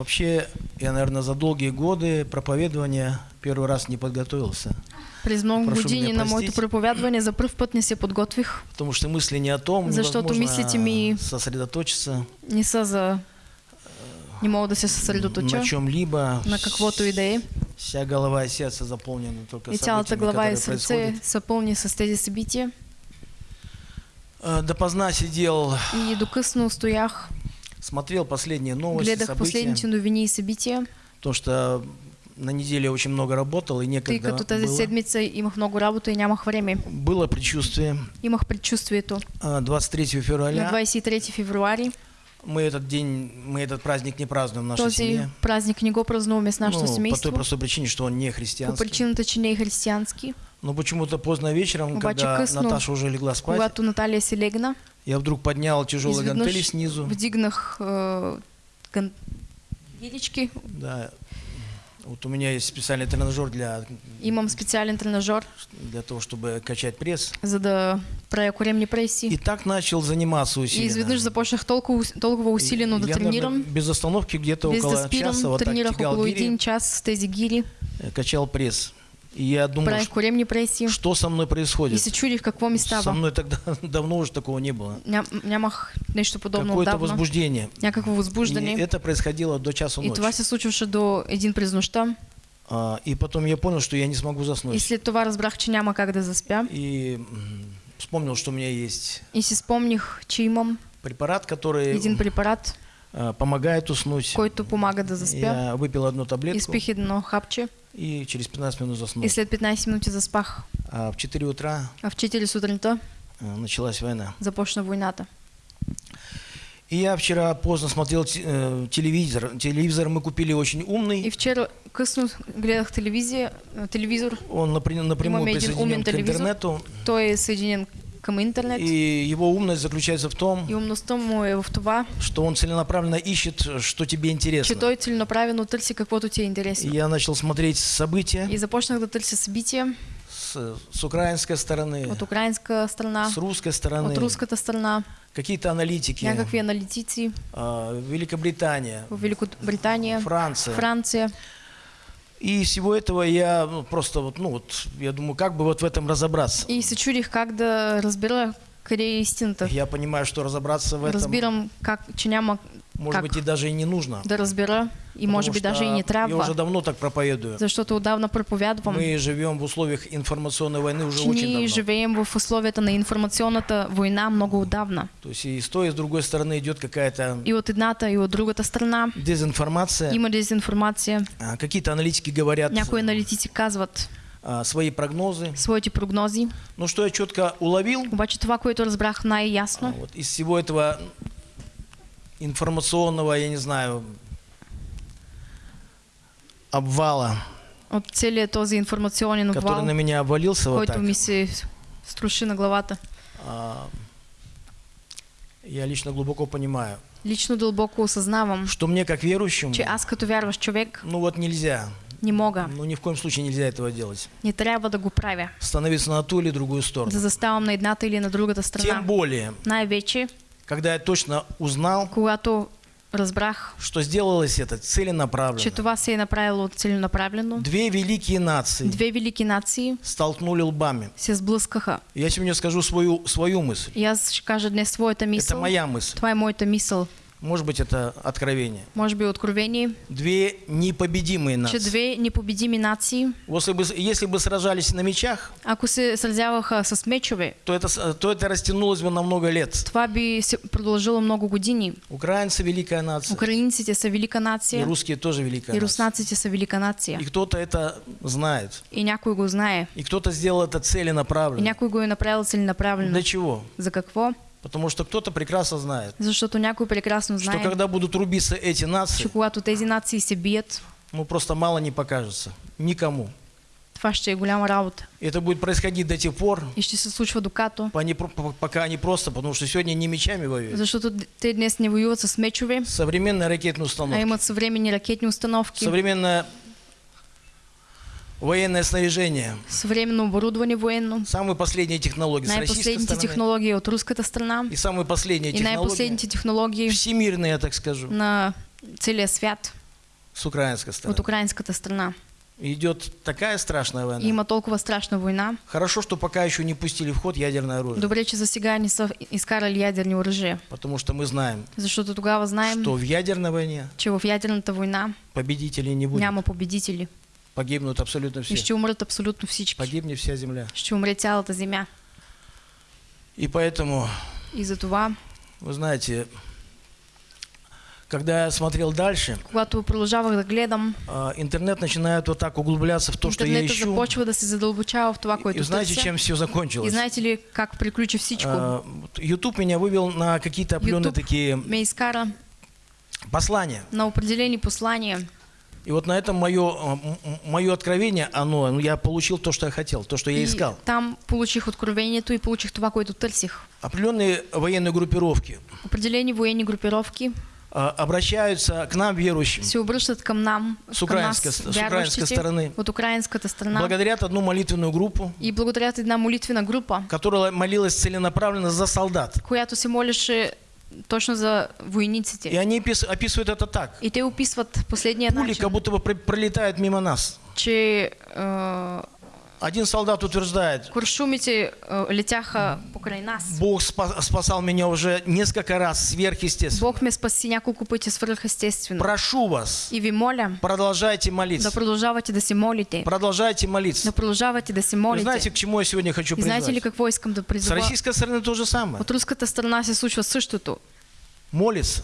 Вообще, я, наверное, за долгие годы проповедования первый раз не подготовился. През много Прошу години на моето проповядване за пръв път не се подготвих. Потому что мысли не о том, Защото невозможно мислите ми- сосредоточиться Не са за... Не мога да се съсредоточа на чем-либо. на каквото и да е. Вся голова и сердце заполнены только И цялата глава и сърце происходят. са пълни с тези събития. Э, Допоздна сидел, И докъсно стоях, смотрел последние новости, гледах события, последните новини и събития, потому что на неделе очень много работал и некогда като тази было. седмица имах много работа и нямах време. Было предчувствие. Имах предчувствието. А, 23 На февраля 23 февруари мы этот день, мы этот праздник не празднуем в нашей този семье. празник не го празнуваме с нашето Ну, по той семейство. простой причине, что он не По христианский. причината, че не е християнски. Но почему-то поздно вечером, Обаче когда късно, Наташа уже легла спать, Когато Наталия се легна, я вдруг поднял тяжелые гантели снизу. вдигнах е, ган... гирички. Да. Вот у меня есть специальный тренажер для, Имам специален тренажер, для того, чтобы качать пресс. за да правя коремни И преси. так начал заниматься И усиленно. изведнъж започнах толкова, ус- толкова усилено да я, наверное, тренирам. без остановки где-то около часа вот так тягал гири, час с тези гири, э, качал пресс. И я думал, правих коремни преси что со мной и происходит. чудих какво ми Со става. мной тогда давно уже такого не было. Какое-то возбуждение. Някакво И възбуждане. это происходило до часа И ночи. това се случваше до един през нощта. А, и потом я понял, что я не смогу И заснуть. след това разбрах, че няма как да заспя. И вспомнил, что у меня есть И си спомних, че имам препарат, который един препарат, помогает уснуть. който помага да заспя. Я выпил одну таблетку Изпих едно хапче и через 15 минут заснул. и след 15 минути заспах. А в 4 утра А в 4 сутринта а, началась война. започна войната. И я вчера поздно смотрел э, телевизор. Телевизор мы купили очень И умный. вчера късно гледах телевизия, телевизор. Он напря- напрямую един присоединен к интернету. Той е съединен към интернет. И его умность заключается в том, И в това, что он целенаправленно ищет, что тебе интересно. той целенаправено търси каквото ти е И интересно. я начал смотреть события И започнах да търся събития с, с украинской стороны, от украинска страна, с русской стороны, от руската страна, какие-то аналитики, някакви аналитици а, Великобритания, в Великобритания, Франция. Франция. И всего этого я ну, просто вот, ну вот, я думаю, как бы вот в этом разобраться. И се чудих как да разбера къде е истината. Я понимаю, что разобраться в этом, Разбирам, как, че няма может как быть, и даже и не нужно. да разбера и Потому може би что даже и не Я уже давно так проповедую. защото отдавна проповядвам, Мы живем в условиях информационной войны уже че очень давно. живеем в условията на информационната война много отдавна. То есть и с той, и с другой стороны идет какая-то И от едната, и от другата страна дезинформация. има дезинформация. А, Какие-то аналитики говорят Някои аналитици казват а, свои прогнозы. своите прогнози, Но что я четко уловил, обаче това, което разбрах а, най-ясно, вот из всего этого информационного, я не знаю, обвала, от целият този информационен который обвал, на меня обвалился вот так, ми се струши на главата. а, я лично глубоко понимаю, Лично дълбоко осъзнавам, что мне как верующему, че аз като вярващ човек ну вот нельзя, не мога, ну ни в коем случае нельзя этого делать. не трябва да го правя, Становиться на ту или другую сторону. да заставам на едната или на другата Тем страна. более, Най-вече, когда я точно узнал, когато разбрах, что сделалось это че целенаправленно. това се е направило целенаправлено, Две великие нации две велики нации столкнули лбами. се сблъскаха. Я сегодня скажу свою, свою мысль. И аз ще кажа днес своята Это моя мысль. Е моята мисъл. Может быть, это откровение. Може би откровение, Две непобедимые че нации. две непобедими нации, Если бы, если бы сражались на мечах, ако се сразяваха с мечове, то это, то это растянулось бы на много лет. това би се продължило много години. Украинцы великая нация. Украинците са велика И нация, русские тоже великая и руснаците са велика нация. И кто-то это знает. И някой го знае. И кто-то сделал это И целенаправленно. някой го е направил целенаправлено. Для чего? За какво? Потому что кто-то прекрасно знает, Защото някой прекрасно что знае, когда будут рубиться эти нации, че когато тези нации се бият, ну просто мало не покажется. Никому. това ще е голяма работа. Это будет происходить до тех пор, И ще се случва докато. пока они просто, потому что сегодня не мечами воюют. Защото те днес не воюват с мечове, Современная ракетная а установка, имат съвременни ракетни установки, современное военное снаряжение, съвременно оборудване военно, самые последние технологии с российской стороны технологии от руската страна и самые последние и технологии най-последните технологии всемирные, я так скажу. на целия свят. с украинской от стороны. украинската страна. Идет такая страшная война. И има толкова страшна война. Хорошо, что пока еще не пустили в ход ядерное оружие. Добре, че за сега не са изкарали ядерни оръжия. Потому что мы знаем, Защото тогава знаем, что в ядерной войне че в ядерната война победителей не будет. няма победители. Погибнут абсолютно И все. ще умрат абсолютно всички. Погибнет вся земля. Ще умре цялата земя. И поэтому, И затова, вы знаете, когда я смотрел дальше, когато продължавах да гледам, а, интернет начинает вот так углубляться в то, что я ищу. започва да се задълбочава в това, И което знаете, търся. чем все И закончилось? знаете ли как приключи всичко? А, YouTube меня вывел на какие-то определенные такие ме изкара послания. на определени послания. И вот на этом мое, мое откровение, оно, ну, я получил то, что я хотел, то, что я И искал. там получих откровението и получих това, което търсих. Определенные военные группировки Определени военни групировки а, обращаются к нам, верующим, се обръщат към нам, С към нас, с украинской стороны. от украинската страна благодарят одну молитвенную группу, и благодарят една молитвена група, которая молилась целенаправленно за солдат. която се молеше точно за И войниците. они опис- описывают это так. И те описват последния Пули начин, как будто бы пр- пролетают мимо нас. че е, Один солдат утверждает, куршумите е, летяха покрай нас. Бог спа- спасал меня уже несколько раз сверхъестественно. Бог ме спаси няколко пъти свръхестествено. Прошу вас, И ви моля продолжайте да молиться. да се молите. Продолжайте молиться. Да продължавате да се молите. знаете, к чему я сегодня хочу И знаете ли призвать? какво искам да С призова? российской стороны то же самое. От руската страна се случва същото. Молится.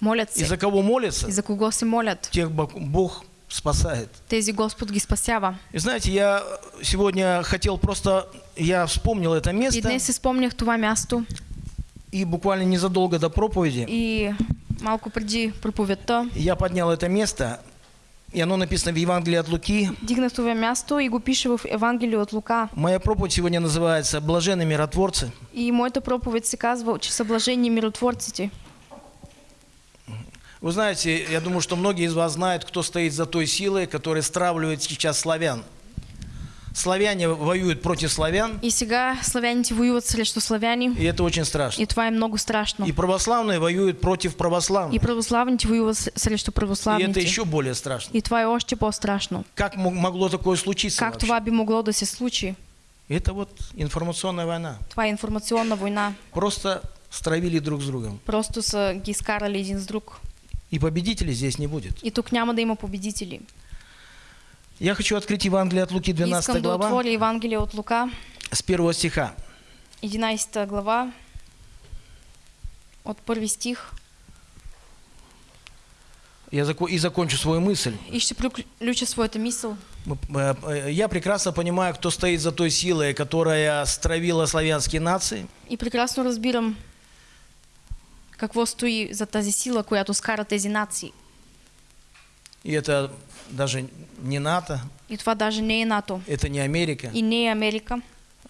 Молят И се. за кого молится, И за кого се молят? тех Бог спасает. Тези Господ ги спасява. И знаете, я сегодня хотел просто, я вспомнил это И место, днес си спомнях това място и буквально незадолго до проповеди и малко преди проповедта я поднял это место, и оно написано в Евангелии от Луки. дигнах това място и го пише в Евангелие от Лука. Моя проповедь сегодня называется «Блаженные миротворцы». И моята проповед се казва, че са блажени миротворците. Вы знаете, я думаю, что многие из вас знают, кто стоит за той силой, которая стравливает сейчас славян. Славяне воюют против славян, И сега славяните воюват срещу славяни. и это очень страшно. И това е много страшно. И православные воюют против И православных. православните воюват с- срещу И это православните. еще более страшно. И това е още по-страшно. Как мо- могло такое случиться Как вообще? това би могло да се случи? Это вот информационная война. Това е информационна война. Просто стравили друг с другом. Просто са ги изкарали един с друг. И победителей здесь не будет. И тук няма да има победители. Я хочу открыть Евангелие от Луки, 12 Искам да глава, отворя Евангелие от Лука, с первого стиха. 11 глава, от първи стих. Я зако- и закончу свою мысль. И ще приключа своята мисъл. Мы- э, э, Я прекрасно понимаю, кто стоит за той силой, которая стравила славянские нации. И прекрасно разбирам какво стои за тази сила, която скара тези нации. И это даже не НАТО, И това даже не е НАТО. это не Америка. И не е Америка.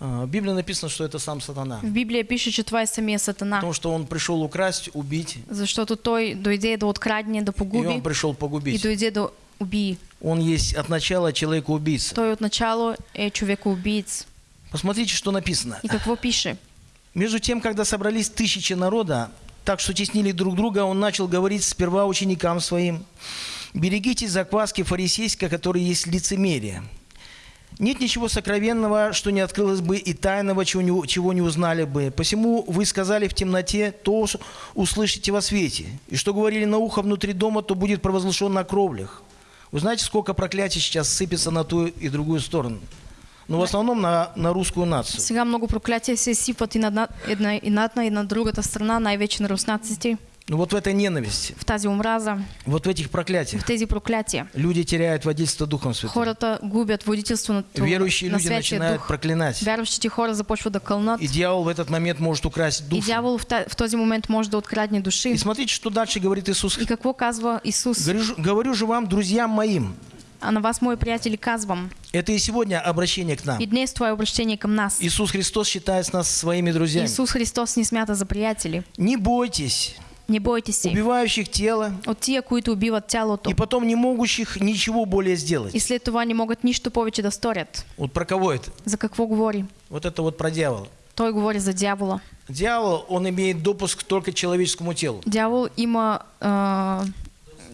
А, В Библии написано, что это сам сатана. В Библия пише, че това е самия Сатана. Потому что он пришел украсть, убить, Защото той дойде да открадне, да и погуби он пришел и погубить. дойде да убие. Он есть от начала человека-убийца. Той отначало е човекоубиец. Посмотрите, что написано. И какво пише? Между тем, когда собрались тысячи народа, так что теснили друг друга, он начал говорить сперва ученикам своим, «Берегитесь закваски фарисейской, которая есть лицемерие. Нет ничего сокровенного, что не открылось бы, и тайного, чего не, чего не узнали бы. Посему вы сказали в темноте, то услышите во свете. И что говорили на ухо внутри дома, то будет провозглашен на кровлях». Вы знаете, сколько проклятий сейчас сыпется на ту и другую сторону? Но в основном на, на русскую нацию. Сега много проклятия се сипват и на една, една, и на и другата страна, най-вече на руснаците, Ну вот в этой ненависти, в тази омраза, вот в этих проклятиях в тези проклятия. люди теряют водительство Духом Святым. Хората губят водителство на, това- Верующие на люди начинают Дух. проклинать. Вярващите хора започват да кълнат. И дьявол в этот момент может украсть И душу. дявол в, та, в този момент може да открадне души. И смотрите, что дальше говорит Иисус. И какво казва Исус? Говорю, говорю же вам, друзьям моим, А на вас, мои приятели, казвам. это и сегодня обращение к нам. И днес това е обращение към нас. Иисус Христос считает нас своими друзьями. Исус Христос ни смята за приятели. Не бойтесь Не бойте се убивающих тело от тия, които убиват тялото и потом не могущих ничего более сделать. и след това не могат нищо повече да сторят. Вот про кого это? За какво говори? Вот это вот про дьявола. Той говори за дявола. Дьявол, он имеет допуск только к человеческому телу. Дявол има а,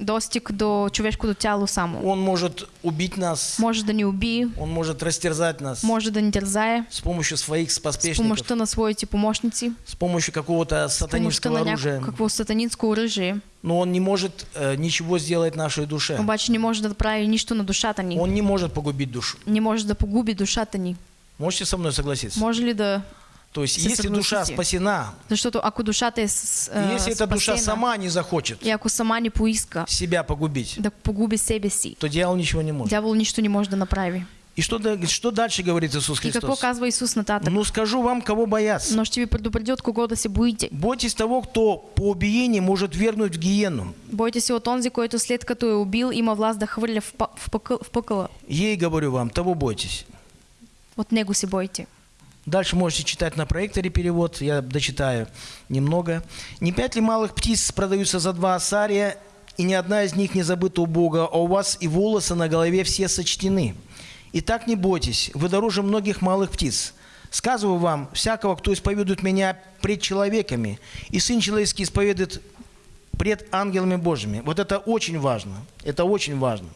достиг до човешкото тяло само. Он может убить нас, Може да ни убие, он может растерзать нас може да ни тързае с помощью своих с споспешников, помощта на своите помощници, с помощью какого-то с сатанинского оружия. някакво сатанинско оръжие. Но он не может э, ничего сделать нашей душе. Обаче не може да прави нищо на душата ни. Он не может погубить душу. Не може да погуби душата ни. Можете со мной согласиться? Може ли да... То есть, Се если душа спасена, Защото ако душата е с, и а, если эта душа сама не захочет и ако сама не поиска себя погубить, да погуби себе си, то дьявол ничего не может. дявол нищо не може да направи. И что, что дальше говорит Иисус И какво Христос? казва Исус нататък? Ну скажу вам, кого бояться. Но ще ви предупредя от кого да се боите. Бойтесь того, кто по убиении может вернуть в гиену. Бойте се от онзи, който след като е убил, има власт да хвърля в, в, пъкъл, в пъкъла. Ей говорю вам, того бойтесь. От него се бойте. Дальше можете читать на проекторе перевод, я дочитаю немного. «Не пять ли малых птиц продаются за два асария, и ни одна из них не забыта у Бога, а у вас и волосы на голове все сочтены. Итак, не бойтесь, вы дороже многих малых птиц. Сказываю вам, всякого, кто исповедует меня пред человеками, и Сын Человеческий исповедует пред ангелами Божьими. Вот это очень важно. Это очень важно.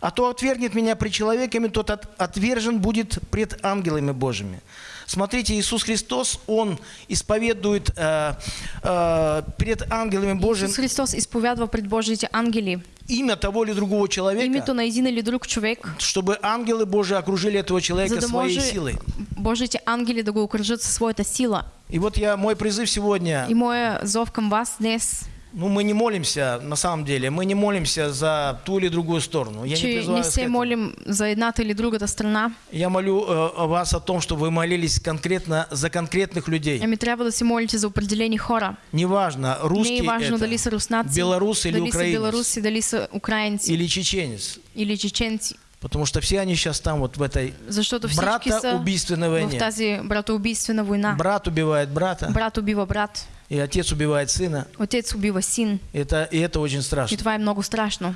А то отвергнет меня пред человеками, тот от- отвержен будет пред ангелами Божьими. Смотрите, Иисус Христос, Он исповедует э, э, пред ангелами Божьими Исус Христос изповядва пред Божиите ангели имя того или другого человека, името на един или друг човек, чтобы ангелы Божьи окружили этого человека да своей може силой. Божиите ангели да го окружат своята сила. И вот я, мой призыв сегодня, И моя зов към вас днес, ну мы не молимся, на самом деле, мы не молимся за ту или другую сторону. Я не призываю не вас к се этому. молим за едната или другата страна, Я молю э, вас о том, чтобы вы молились конкретно за конкретных людей. ами трябва да се молите за определени хора. Неважно, Не русский е важно это, дали са руснаци, белорус или дали украинец, белоруси, дали са украинци или чеченец. или чеченци. Потому что все они сейчас там вот в этой всички са братоубийственной в войне. тази братоубийствена война. Брат убивает брата, Брат убива брат, и отец убивает сына. отец убива син. Это, и это очень И страшно. това е много страшно.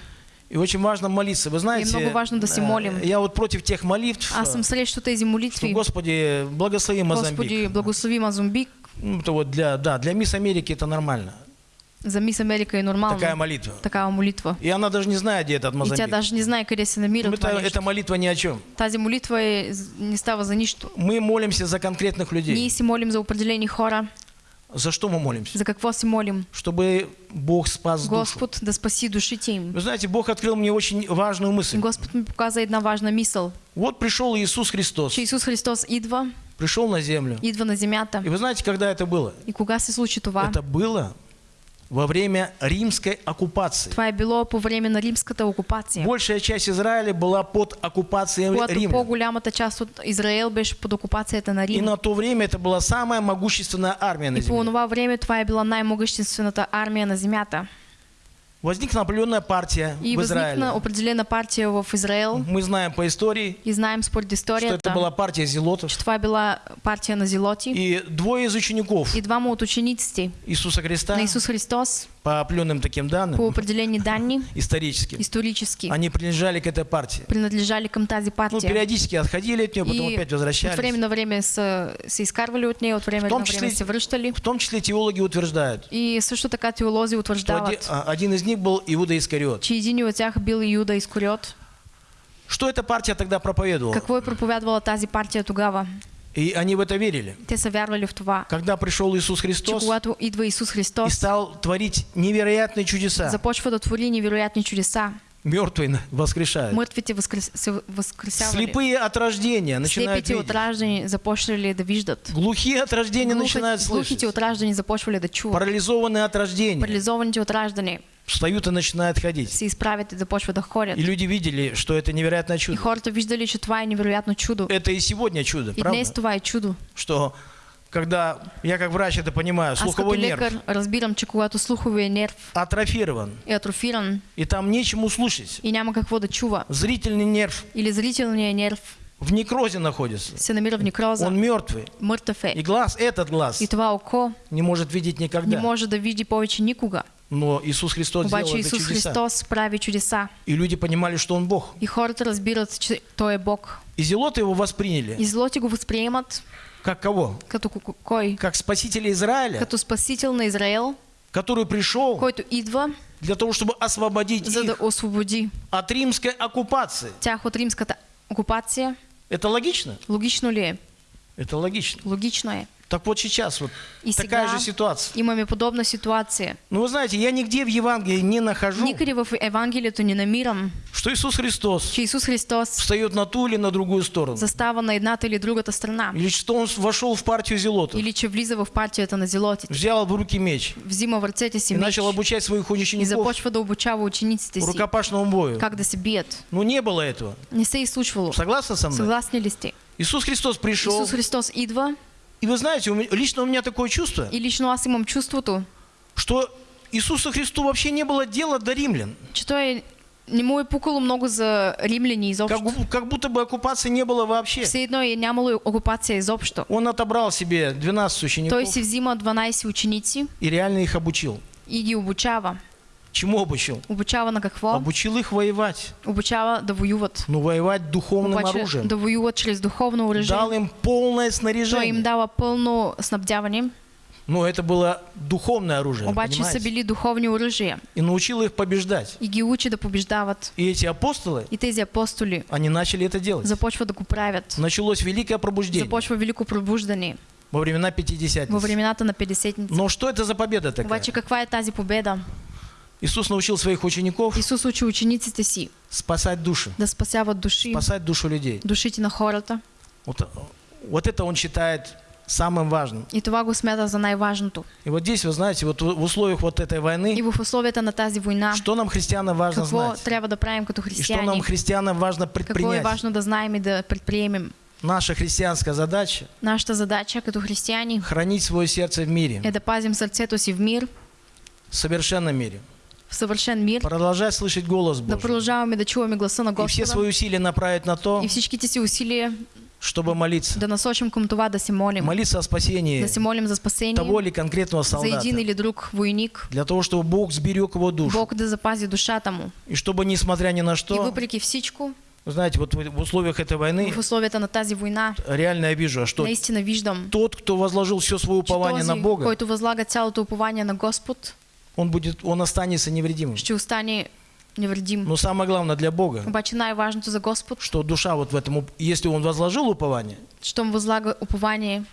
И очень важно молиться. Вы знаете, много важно да се э, молим. я вот против тех молитв, Аз съм срещу тези что, молитви. Господи, благослови Мозамбик. Господи, благослови Мазумбик. Ну, это вот для, да, для Мисс Америки это нормально. За мис Америка е нормално. Такая молитва. Такава молитва. И она даже не знает, где этот И тя Мозамбик. даже не знае къде се намира Ну, это, эта молитва ни о чем. Тази молитва не става за нищо. Мы молимся за конкретных людей. Ние си молим за определени хора. За что мы молимся? За какво си молим? Чтобы Бог спас душу. Господ да спаси душите им. Вы знаете, Бог открыл мне очень важную мысль. Господ ми показа една важна мисъл, Вот пришел Иисус Христос, че Исус Христос идва, пришел на землю. идва на земята. И вы знаете, когда это было? И кога се случи това? Это было во время римской оккупации. Това е било по време на римската окупация. Большая часть Израиля была под оккупацией Когато Рима. по-голямата част от Израел беше под окупацията на И Рим. на то время это была самая могущественная армия на И по земле. това време това е била армия на земята. Возникла определенная партия И в Израиле. възникна определена партия в Израел. Мы знаем по истории, И знаем според что это была партия зелотов. е била партия на зелоти. И двое из учеников И двама от учениците Иисуса Христа, на Исус Христос, по определенным таким по данным, определени данни, историческим, исторически, они принадлежали к этой партии. принадлежали към тази Ну, партия. периодически отходили от нее, потом И опять от возвращались. време на време са се изкарвали от нея, от време В том на числе- се връщали. В том числе теологи утверждают, И също така теолози что оди- утвърждават, а, один из них был Иуда Искариот. че един от тях бил Юда Искориот. Что эта партия тогда проповедовала? Какво е проповядвала тази партия тогава? И они в это верили. Когда пришел Иисус Христос и стал творить невероятные чудеса, мертвые воскрешают. Мъртвите възкресявали. Слепые от рождения начинают Слепите от видеть. раждани започвали да виждат. Глухие от рождения Глухи- начинают слышать. Глухите от раждани започвали да чуват. Парализованные от рождения Парализованите от раждане встают и начинают ходить. се изправят и започват да ходят. И люди видели, что это невероятное И чудо. хората виждали, че това е невероятно чудо. Это и сегодня чудо, И днес правда? това е чудо. Что когда, я как врач это понимаю, като слуховой нерв разбирам, че когато слуховия нерв атрофирован, е атрофиран и там нечему слушать. и няма какво да чува, Зрительный нерв или зрителният нерв в некрозе находится. се намира в некроза, Он мертвый. мъртъв е. И глаз, этот глаз, И това око не может видеть не никогда. може да види повече никога. Но Иисус Христос сделал Обаче это Исус чудеса. Христос прави чудеса. И люди понимали, что Он Бог. И хората разбират, че Той е Бог. И зелоты его восприняли. И злоти го възприемат Как кого? като ко- кой? Как спасителя Израиля, Като спасител на Израел, который пришел който идва для того, чтобы освободить за да их освободи от римской оккупации. тях от римската окупация. Это логично? Логично ли? Это логично. Логично е. Так вот сейчас вот И такая же ситуация. имаме подобна ситуация. Ну вы знаете, я нигде в Евангелии не нахожу, Никъде в Евангелието не намирам, что Иисус Христос че Исус Христос встает на ту или на другую сторону. застава на едната или другата страна. Или что он вошел в партию зелотов, Или че влиза в партията на зелотите. взял в руки меч Взима в ръцете си и меч начал обучать своих и учеников започва да обучава учениците си рукопашному бою. как да се бият. Ну не было этого. Не се е случвало. Согласны со мной? Съгласни ли сте? Иисус Христос пришел. Исус Христос идва И вы знаете, у меня- лично у меня такое чувство, и лично аз имам чувството, что Иисусу Христу вообще не было дела до римлян. че той не е пукало много за римляни Как, изобщо. бу- как будто бы оккупации не было вообще. Все едно е нямало окупация изобщо. Он отобрал себе 12 учеников Той си взима 12 ученици и реально их обучил. и ги обучава. Чему обучил? Обучава на какво? Обучил их воевать. Обучава да воюват. Ну, воевать духовным Обаче оружием. да воюват чрез духовно оръжие. Дал им полное Той им снаряжение. дава пълно снабдяване, Но это было духовное оружие, обаче понимаете? били духовни оръжия И научил их побеждать. и ги учи да побеждават. И эти апостолы, И тези апостоли они начали это делать. започват да го правят. Началось великое пробуждение Започва велико пробуждане во времена Пятидесятницы. времената на Петдесетница. Но что это за победа такая? Обаче каква е тази победа? Иисус научил своих учеников Исус учи учениците си спасать души, да спасяват души, спасать душу людей. душите на хората. Вот, вот это он считает самым важным. И това го смята за най-важното. И вот здесь, вы знаете, вот в условиях вот этой И войны, в условията на тази война, что нам, христианам, важно какво знать? трябва да правим като И что нам, християни? христианам, важно Какво е предпринять? важно да знаем и да предприемем? Наша христианская задача Нашата задача като християни – хранить свое сердце в мире, е да пазим сърцето си в мир, в совершенном мире. В съвършен мир, Продолжать слышать голос да Божий. продължаваме да чуваме гласа на И все Господа свои усилия направить на то, и всичките си усилия чтобы молиться. да насочим към това да се молим. Молиться о спасении Да се молим за спасение, того или конкретного за солдата. един или друг войник, Для того, чтобы Бог сберег его душу. Бог да запази душата му. И чтобы, несмотря ни на И что, въпреки всичко, вы знаете, вот в условиях этой войны в условията на тази война, реально я вижу, что наистина виждам, тот, кто возложил все свое упование на Бога, който възлага цялото упование на Господ, он, будет, он останется невредимым. ще остане невредим. Но самое главное для Бога, Обаче най-важното за Господ, что душа вот в этом, если он возложил упование щом възлага упование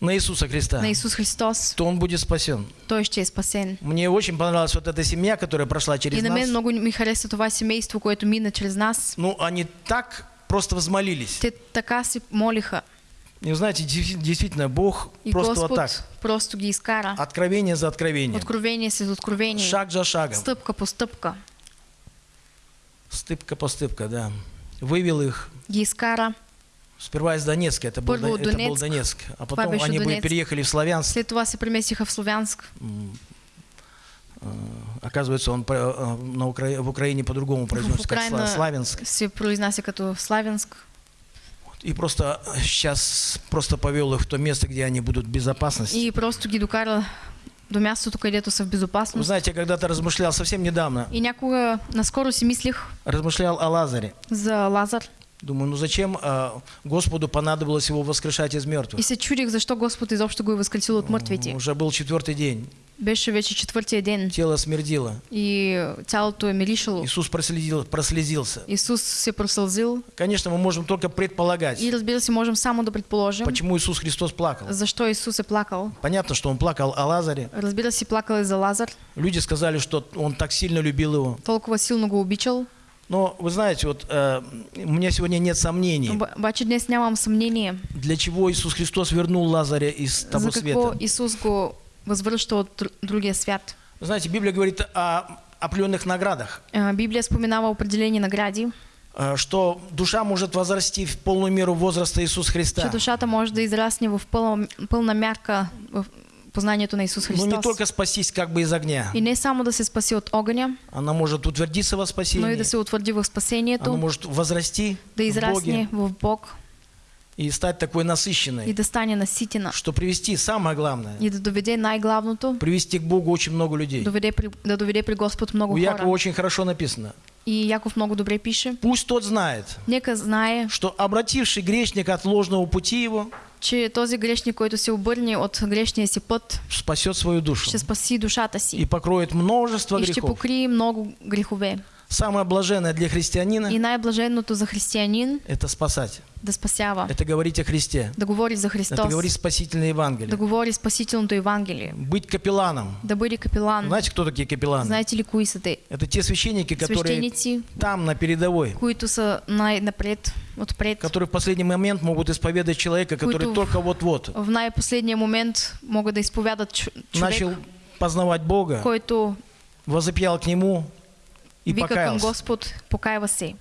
на Иисуса Христа, на Исус Христос, то он будет спасен. той ще е спасен. Мне очень понравилась вот эта семья, которая прошла И через на мен нас. много ми хареса това семейство, което мина чрез нас. Ну, они так просто взмолились. Те така се молиха. И вы знаете, действительно, Бог И просто вот Господ так, просто ги откровение за откровением, Откровение след откровение. шаг за шагом, Стъпка по стъпка. стыпка по стыпка, да. Вывел их Ги сперва из Донецка, это был, Първо Дон- от это был Донецк. Донецк, а потом они Донецк. переехали в Славянск. След това се преместиха в Славянск. Э, Оказывается, он э, на Укра- в Украине по-другому произносится, как Славянск. Се произнася като Славянск. И просто сейчас просто повел их в то место, где они будут в безопасности. И просто ги докара до мястото, където са в Вы безопасност. знаете, я когда-то размышлял совсем недавно, И някога наскоро си мислих размышлял о Лазаре. за Лазар. Думаю, ну зачем э, Господу понадобилось его воскрешать из И мертвых? се чудих защо Господ изобщо го е възкресил от мъртвите. Уже был четвертый день, Беше вече четвъртия ден тело смердило. и цялото е миришало. Иисус проследил, прослезился. Исус се просълзил Конечно, мы можем только предполагать, и разбира се можем само да предположим почему Иисус Христос плакал. защо Исус е плакал. Понятно, что он плакал о Лазаре. Разбира се, плакал е за Лазар. Люди сказали, что он так сильно любил его. Толкова силно го обичал. Но вы знаете, вот э, у меня сегодня нет сомнений, Обаче днес нямам съмнение для чего Иисус Христос вернул Лазаря из того за света. Исус го възвръща от дру- другия свят. Вы знаете, Библия говорит о определенных наградах, А, Библия споменава определени награди, э, что душа может возрасти в полную меру возраста Иисуса Христа. душата може да израсне в пълна, пълна мярка в познанието на Исус Но не Христос. только спастись как бы из огня. И не само да се спаси от огъня, Она может утвердиться во но и спасении. да се утвърди в Она спасението, может возрасти да в израсне Боге в Бог и стать такой и насыщенной, да стане наситена. что привести, самое главное, И да доведе най-главното, привести к Богу очень много людей. доведе при, да доведе при Господ много У Якова хора. очень хорошо написано. И Яков много добре пише. Пусть тот знает, Нека знае, что обративший грешник от ложного пути его, че този грешник, който се обърне от грешния си път, спасет свою душу ще спаси душата и си покроет множество и ще грехов. покрие много грехове. Самое блаженное для христианина И най-блаженното за християнин – это спасать, да спасява, это говорить о Христе, да говори за это Христос, говорить спасительное да Евангелие, говори спасителното Евангелие, быть капелланом. да бъде капелан. Знаете, кто такие капелланы? Знаете ли кои са те? Это те священники, которые Свещеници, там, на передовой, които са най-напред, отпред. которые в последний момент могут исповедать человека, который только вот-вот. В най-последния момент могат да изповядат ч- човек, начал познавать Бога, който возопьял к Нему и вика покаялся. Господ, се.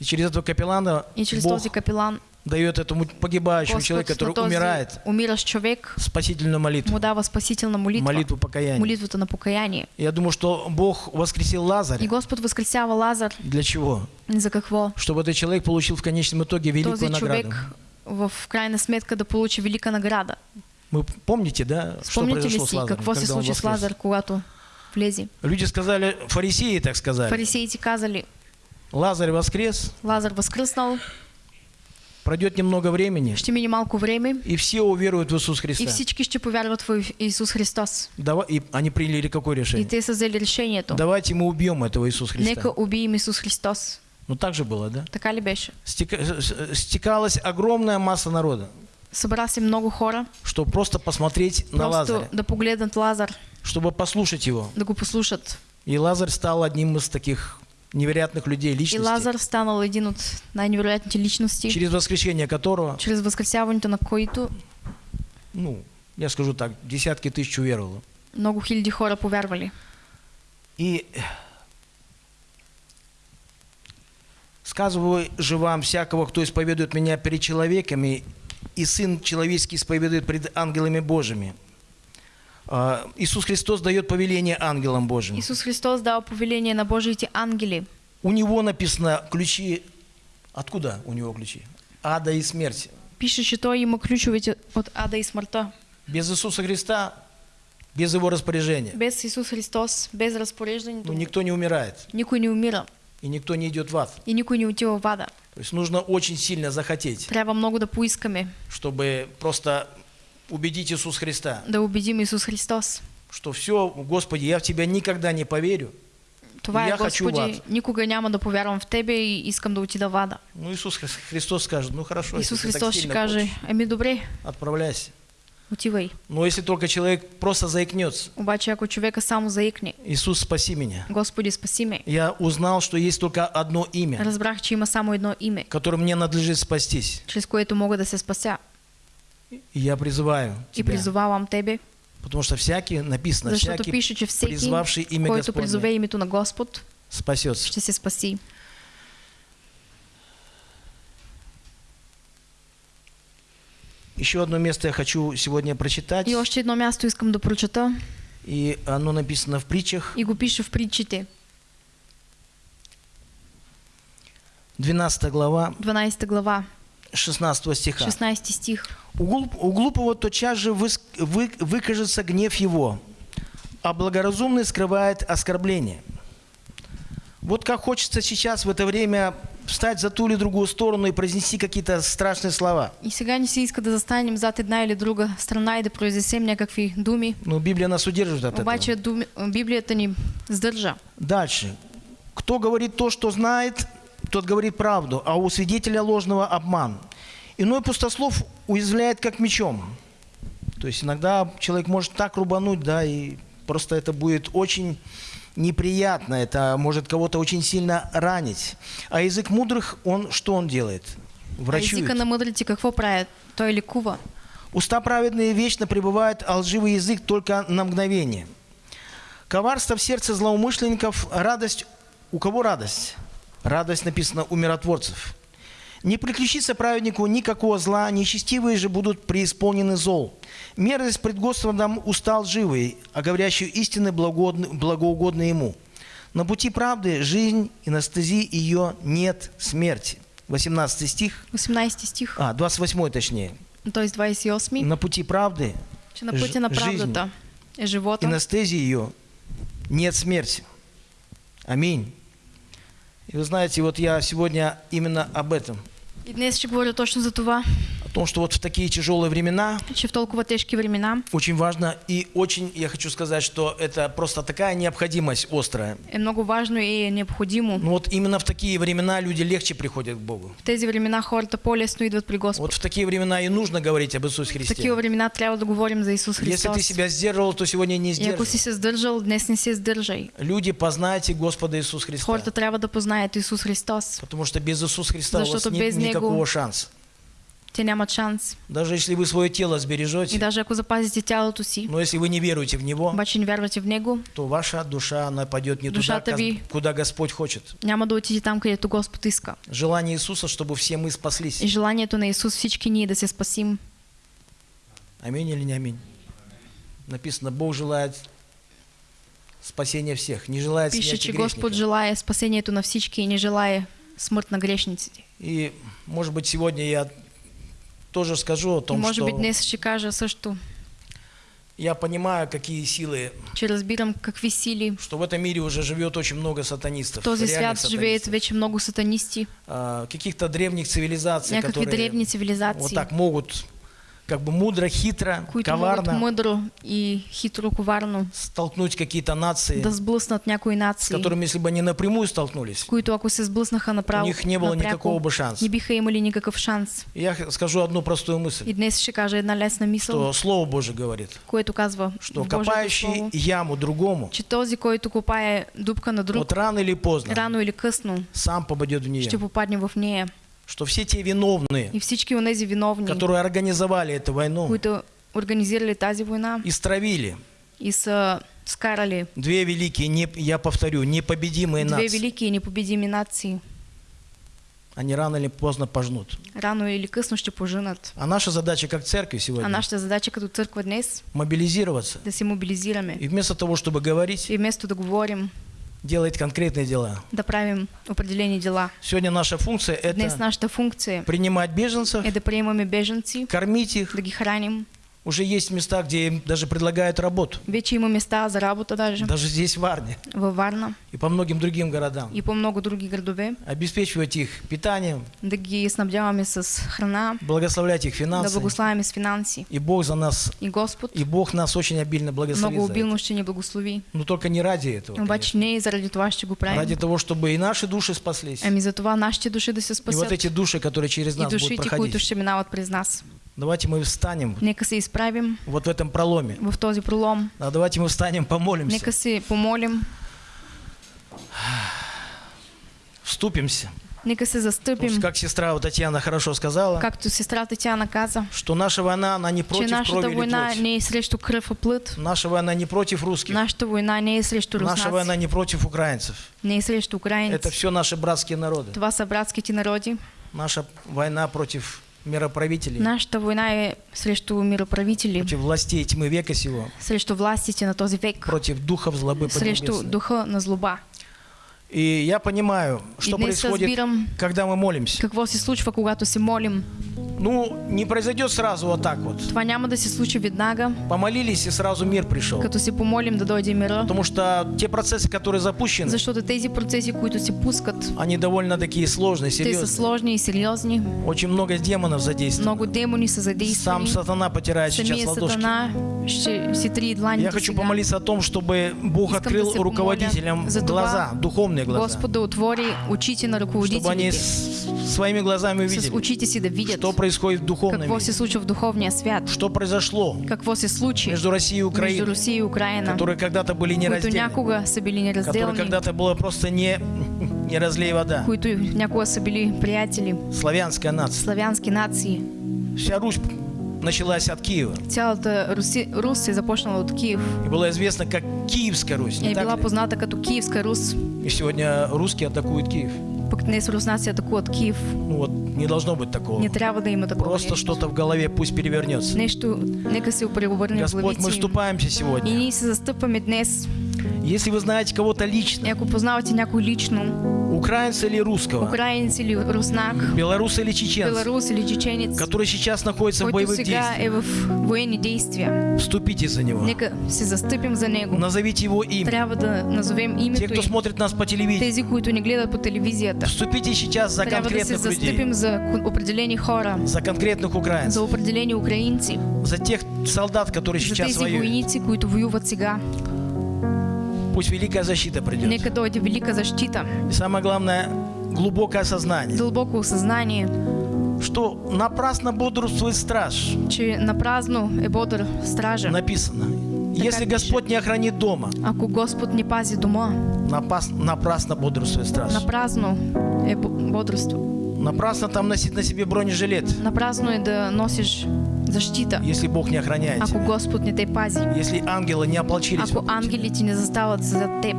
И через этого капеллана И чрез Бог този капелан дает этому погибающему человеку, который умирает, умиращ човек спасительную молитву, му дава спасителна молитва, молитву покаяния. молитвата на покаяние. Я думаю, что Бог воскресил И Лазаря. Господ възкресява Лазар. Для чего? За какво? Чтобы этот человек получил в конечном итоге великую Този награду. човек в крайна сметка да получи велика награда. Вы помните, да, что Спомните ли произошло с си Лазарем, какво се случи с? Лазар, когато? Люди сказали, фарисеи так сказали, Фарисеите казали, Лазарь воскрес, Лазар възкръснал, пройдет немного времени, ще мине малко време и все уверуют в Иисус и Христа. всички ще повярват в Исус Христос. Давай, и они приняли какое И решение? те са взели решението. Давайте мы убьем этого Иисуса Христа. Нека убием Исус Христос. Ну так же было, да? Така ли беше? Стека- с- Стекалась огромная масса народа, Събра се много хора, чтобы просто посмотреть на просто Лазаря, да погледнат Лазар, чтобы послушать его. да го послушат. И Лазарь стал одним из таких невероятных людей, И личностей, Лазар станал един от най-невероятните личности, через воскрешение которого, чрез възкресяването на който ну, я скажу так, десятки тысяч уверовало. много хиляди хора повярвали. И сказываю же вам всякого, кто исповедует меня перед человеками, и Сын Человеческий исповедует пред ангелами Божьими. А, Иисус Христос дает повеление ангелам Божьим. Исус Христос дал повеление на Божиите ангели. У него написано ключи. Откуда у него ключи? Ада и смерти. Пише, че Той има ключовете от ада и смъртта. Без Иисуса Христа, без его распоряжения, Без Исус Христос, без ну, разпореждането, никто не умирает никой не умира и никто не идет в ад. и никой не отива в ада. То есть нужно очень сильно захотеть, Трябва много да поискаме чтобы просто убедить Иисуса Христа, да убедим Исус Христос. что все, Господи, я в Тебя никогда не поверю. Това е, Я Господи, никога няма да повярвам в Тебе и искам да отида в ада. Ну, Иисус Хри- Христос скажет, ну хорошо, Исус если ты так Христос ще каже, ами добре, отправляйся. отивай. Но если только человек просто заикнется, Обаче ако човека само заикне, Иисус, спаси меня. Господи, спаси ме. Я узнал, что есть только одно имя, Разбрах, че има само едно име, которым мне надлежит спастись. чрез което мога да се спася. И я призываю И тебя, призовавам Тебе, потому что всякий, написано, защото всякий пише, че всеки, призвавший имя който призове името на Господ, спасется. ще се спаси. Еще одно место я хочу сегодня прочитать, И още едно място искам да прочета и оно написано в притчах, и го пише в притчите, 12 глава, 12 глава, 16 стиха. 16 стих. У, глуп- у глупого тотчас же выс- вы- выкажется гнев его, а благоразумный скрывает оскорбление. Вот как хочется сейчас в это время встать за ту или другую сторону и произнести какие-то страшные слова. И сега ни се иска да застанем зад една или друга страна и да произнесем някакви думи, Но Библия нас удерживает от обаче этого. думи, Библията ни сдържа. Дальше. Кто говорит то, что знает, тот говорит правду, а у свидетеля ложного обман. Иной пустослов уязвляет как мечом. То есть иногда человек может так рубануть, да, и просто это будет очень неприятно, это может кого-то очень сильно ранить. А язык мудрых, он что он делает? А Врачует. езика на мъдрите какво правят? Той лекува. Уста праведные вечно пребывают, а лживый язык только на мгновение. Коварство в сердце злоумышленников, радость... У кого радость? Радость написано у миротворцев. Не приключится праведнику никакого зла, нечестивые же будут преисполнены зол. Мерзость пред Господом устал живый, а говорящую истины благоугодны ему. На пути правды жизнь, и на стези ее нет смерти. 18 стих, 18 стих, а, 28 точнее. т.е. 28, На пути правды че на пътя на е и на стези ее нет смерти. Аминь. И вы знаете, вот я сегодня именно об этом. И днес ще говоря точно за това. О том, что вот в такие тяжелые времена че в толкова тежки времена очень важно и очень, я хочу сказать, что это просто такая необходимость острая. е много важно и е необходимо. Ну вот именно в такие времена люди легче приходят к Богу. В тези времена хората по-лесно идват при Господ. Вот в такие времена и нужно говорить об Иисусе В Христе. такива времена трябва да говорим за Исус Если Христос. ты себя сдерживал, то сегодня не И ако си се сдържал, днес не се сдържай. Люди, познайте Господа Иисуса Христа. Хората трябва да познаят Исус Христос. Потому что без Иисуса Христа у вас Защото нет без Него- никакого шанса. Те нямат шанс. Даже если вы свое тело И сбережете, даже ако запазите тялото си, но если вы не веруете в Него, обаче не вярвате в Него, то ваша душа, она пойдет не туда, ви- куда Господь хочет. няма да отиде там, където Господ иска. Желание Иисуса, чтобы все мы спаслись. И желанието на Исус всички ние да се спасим. Аминь или не аминь? Написано, Бог желает спасения всех, не желает Пише, смерти грешника. желая спасението на всички и не желая смърт на грешниците. И, может быть, сегодня я тоже скажу о том, може би что днес ще кажа също, я понимаю, какие силы, че разбирам какви сили что в этом мире уже живет очень много сатанистов. този свят сатанистов. вече много сатанисти, А, каких-то древних цивилизаций, някакви которые древни вот цивилизации, так могут как бы мудро, хитро, които коварно мъдро и хитро, коварно столкнуть какие-то нации, да сблъснат някои с нации, которыми, если бы они напрямую столкнулись, които ако се сблъснаха у направо, них не было напряко, никакого бы шанса. не биха имали никакъв шанс. Я скажу одну простую мысль, И днес ще кажа една лесна мисъл, что Слово Божие говорит, което казва что копающий Слово, яму другому, че този, който копае дупка на друг, вот рано или поздно рано или късно сам попадет в нее. ще попадне в нея. Что все те виновные, И всички онези виновни, которые организовали эту войну, които организирали тази война истравили и са скарали две великие, не, я повторю, непобедимые две нации, велики и непобедими нации, они рано или поздно пожнут. рано или късно ще поженат. А наша задача как церкви А сегодня нашата задача като църква днес мобилизироваться. да се мобилизираме. И вместо того, чтобы говорить, и вместо да говорим, делать конкретные дела. да правим определени дела. Сегодня наша функция Днес это нашата функция принимать беженцев, приемаме бежанци, кормить их. да ги храним. Уже есть места, где им даже предлагают работу. Вече има места за работа даже Даже здесь, в Варне във Варна и по многим другим городам. и по много други градове, Обеспечивать их питанием, да ги снабдяваме с храна, благословлять их да финансами. благославяме с финанси. И Бог за нас, И Господ и Бог нас очень обильно благословит много обилно ще ни благослови. Но только не ради этого, Обаче конечно. не и заради това ще го правим. Ради того, чтобы и наши души спаслись. Ами за това нашите души да се И вот спасят. эти души, которые через И нас будут душите, които проходить. ще минават през нас. Давайте мы встанем Нека се изправим вот в этом проломе. в този пролом. А давайте мы встанем, помолимся, Нека се помолим. вступимся. Нека се застъпим. что, как сестра вот Татьяна хорошо сказала, Както сестрата Тяна каза, что наша война, она не против крови или война плоти. не е срещу кръв и плът. Наша война не против русских. Нашата война не е срещу Наша война руснаци. не против украинцев. Не е срещу Это украинци. все наши братские народы. Това са братските народи. Наша война против мироправителей, Нашата война е срещу мироправители, против властей тьмы века сего, срещу властите на този век, против духов злобы срещу духа на злоба. И я понимаю, что происходит, разбирам когда мы молимся. какво се случва, когато се молим. Ну, не произойдет сразу вот так вот. Това няма да се случи веднага, Помолились, и сразу мир пришел. като се помолим да дойде мира, Потому что те процессы, которые запущены, защото тези процеси, които се пускат, они довольно такие сложные, те са серьезные. сложни и сериозни. Очень много демонов задействовано. Много демони са Сам задействани. сатана потирает сейчас Самия ладошки. сатана ще си три дланите Я хочу сега. помолиться о том, чтобы Бог Искам да открыл помоля руководителям глаза, духовные глаза, Господ да отвори очите на чтобы они своими глазами увидели, очите си да видят что происходит в духовном какво мире, се случва в духовния свят, что произошло какво се случи между Россией и между Украиной, Русия и Украина, которые когда-то были които нераздельны, някога са били которые неразделни, когда-то было просто не, не разлей вода. които някога са били приятели, Славянская нация. славянски нации. Вся Русь началась от Киева. Цялата Руси, Рус е започнала от Киев И была известна как Киевская Русь, и ли? позната като Киевска Рус. И сегодня русские атакуют Киев. Пък днес руснаци атакуват Киев. Ну вот, не должно быть такого. Не трябва да има такова Просто что-то в голове пусть перевернется. Нещо, нека се преобърне Господь, мы вступаемся И сегодня. ние се застъпваме днес. Если вы знаете кого-то И лично, ако познавате някой лично, украинца или русского, украинец или руснак, белоруса или чеченца, белорус или чеченец, который сейчас находится в боевых действиях, в действия. вступите за него. Нека се застъпим за него. Назовите его имя. Трябва да назовем Те, името кто и смотрит нас по телевизору, тези, които ни гледат по телевизията. вступите сейчас за Трябва да се конкретных людей, застъпим за определени хора, за конкретных за украинцев, определени украинци, за тех солдат, которые за сейчас тези воюют. войници, които воюват сега. Пусть великая защита придет. Нека дойде велика защита, И самое главное, глубокое осознание, дълбоко осъзнание, что напрасно бодрствует страж. че напразно е бодър стража. Написано. Если. Господь не охранит дома, Ако Господ не пази дома, напас- напрасно бодрствует страж. напразно е бо- бодрство. Напрасно там носить на себе бронежилет, Напразно е да носиш защита, если Бог не охраняет ако. Господ не те пази. Если ангелы не ополчились Ако ангелите не застават за теб.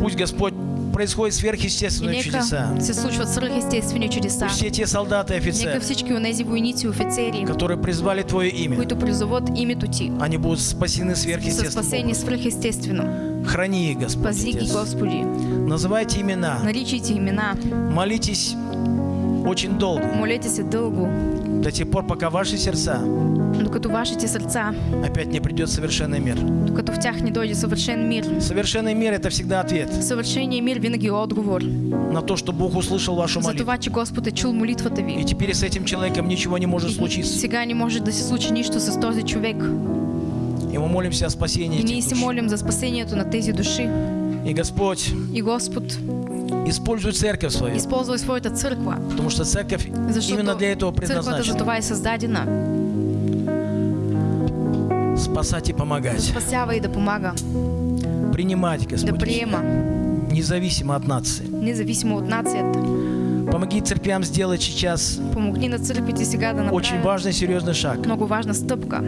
Пусть Господь происходит сверхъестественные нека чудеса. се случват свръхестествени чудеса. Пусть все те солдаты и Нека офицеры, всички от тези войници и офицери, которые призвали Твое имя, които призоват името ти, они будут спасены спасени образом. свръхестествено. Храни их, Господь. Пази ги. Господи. Называйте имена, Наричайте имена. молитесь очень долго, Молете се дълго, до тех пор, пока ваши сердца докато вашите сърца, опять не придет совершенный мир. докато в тях не дойде съвършен мир. Совершенный мир – это всегда ответ Съвършеният мир винаги отговор на то, что Бог услышал вашу за молитву. това, че Господ е чул молитвата И ви. теперь с этим человеком ничего не может И случиться. сега не може да се случи нищо с този човек. И мы молимся о спасении И ние этих се душ. молим за спасението на тези души. И Господь И Господ использует церковь свою, използвай своята църква, потому что церковь защото именно для этого за предназначена. това е създадена. Спасать и помогать. Спасява и да помага, Принимать, да Господь, приема, независимо от нации. независимо от нацията. Помоги церквям сделать сейчас Помогни на църквите сега да очень важный, серьезный шаг. много важна стъпка.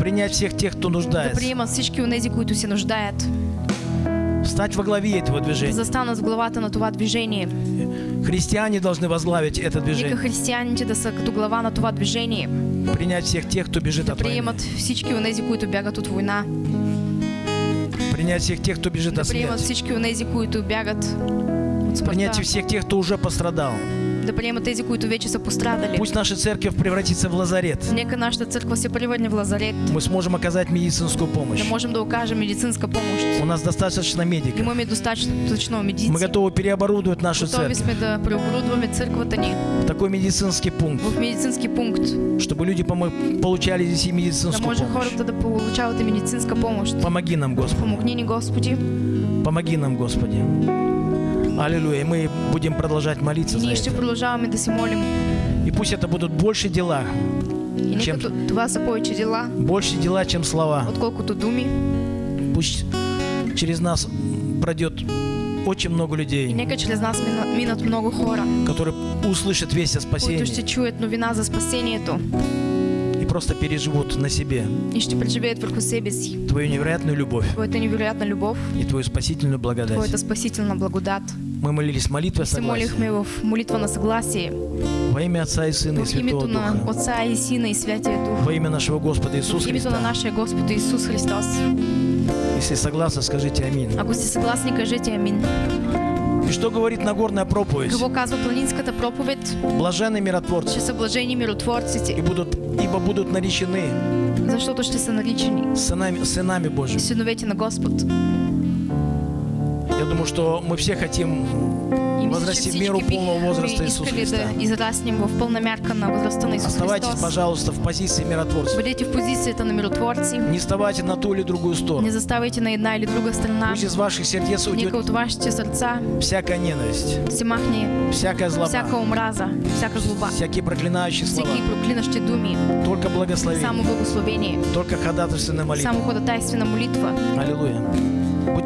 Принять всех тех, кто Да нуждается. приемат всички от които се нуждаят. Стать во главе этого движения. застанат в главата на това движение. Христиане должны возглавить это Нека движение. християните да са като глава на това движение. Принять всех тех, кто бежит Да от войны. приемат всички от тези, които бягат от война. Принять всех тех, кто бежит Да от приемат смерти. всички от тези, които бягат от Принять смъртта. всех тех, кто уже пострадал. Да приемат тези, които вече са пострадали. Пусть наша церковь превратится в лазарет. Нека нашата църква се превърне в лазарет. Мы сможем оказать медицинскую помощь. Да можем да окажем медицинска помощ. У нас достаточно медиков. Имаме достатъчно медици. Мы готовы переоборудовать нашу церковь сме да преоборудваме църквата ни такой медицинский пункт, в медицински пункт. чтобы люди получали здесь и Да медицинскую може помощь. хората да получават и медицинска помощ. Помоги нам, Господи. Помогни ни, Господи. Помоги нам, Господи. Аллилуйя. И мы будем продолжать молиться И за ние ще это. продължаваме да се молим. И пусть это будут больше дела, И нека Чем- т- това са повече дела, больше дела, чем слова. отколкото думи. Пусть через нас пройдет очень много И людей, нека чрез нас мина- минат много хора, которые услышат весть о които ще спасении чуят новина за спасението и просто переживут на себе и ще преживеят върху себе си Твою невероятную любовь Твоята невероятна любов, и Твою спасительную благодать. Твоята спасителна благодат. Мы молились молитвой И се согласия молихме в молитва на съгласие. во имя Отца и Сына и Святого Духа, Отца и Сина и Святия Дух. во имя нашего Господа Иисуса Христа. нашия Господ Исус Христос. Если согласны, скажите аминь. Ако сте съгласни, кажете амин. И что говорит Нагорная проповедь? Какво казва планинската проповед? Блаженны миротворцы, Ще са блажени и будут, ибо будут наречены защото ще са наричани сынами, сынами Божьими. синовете на Господ. Думаю, что мы все хотим возрасти в меру полного возраста Иисуса Христа. Оставайтесь, пожалуйста, в позиции миротворцев. Бъдете в позицията на миротворци. Не вставайте на ту или другую Не сторону. заставайте на една или друга страна. Пусть из ваших сердец уйдет от вашите сърца всякая ненависть, се махне всякая всяка злоба, омраза, всяка злоба, всякие проклинающие слова. всеки проклинащи думи, Только благословение, само благословение, только ходатайственная молитва. само ходатайствена молитва. Аллилуйя.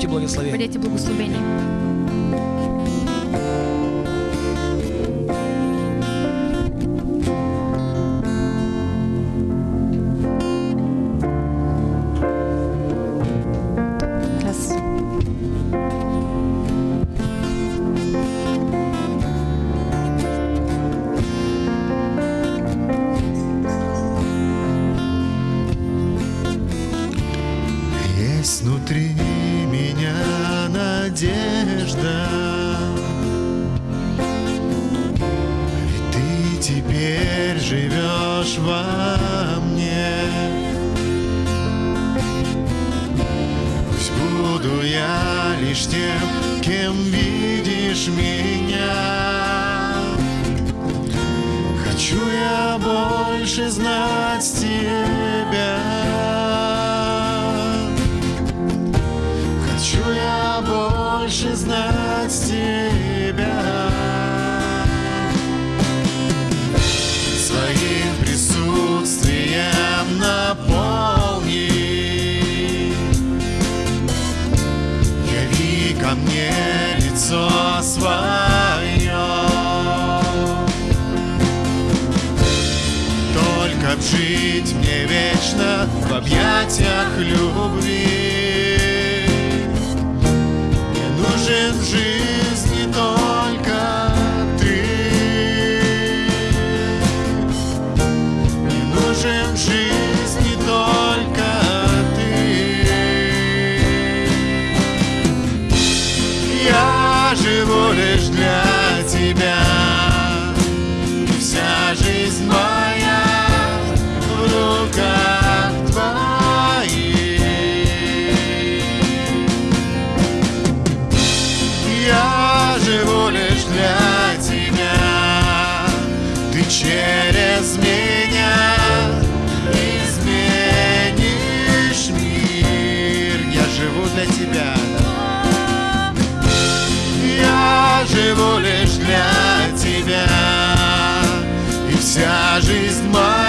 Будьте благословени. Бъдете благословени. мне лицо свое. Только б жить мне вечно в объятиях любви. Мне нужен жить. Живу лишь для тебя. И вся жизнь моя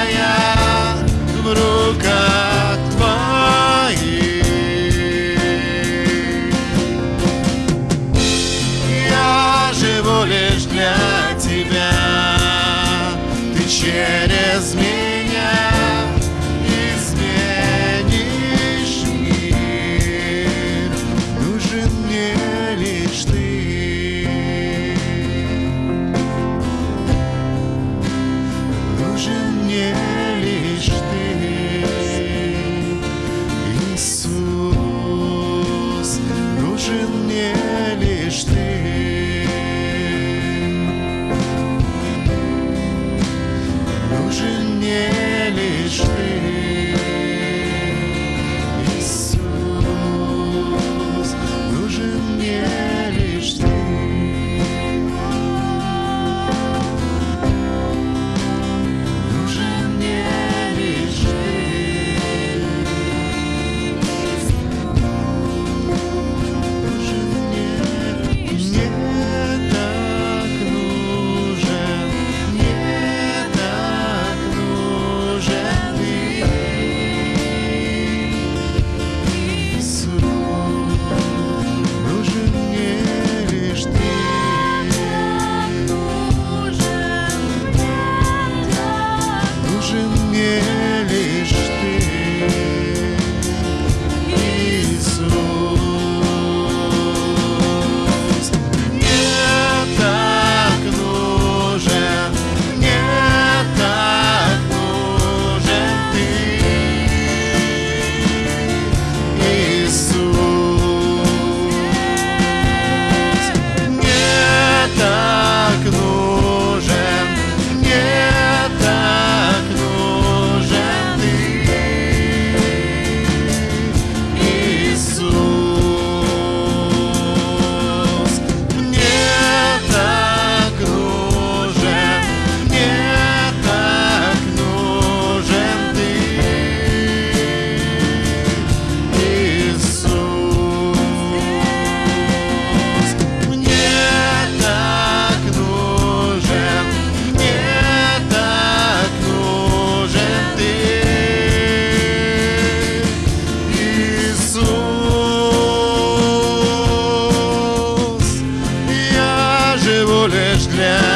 now.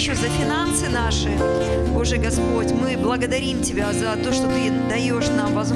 Еще за финансы наши. Боже Господь, мы благодарим Тебя за то, что Ты даешь нам возможность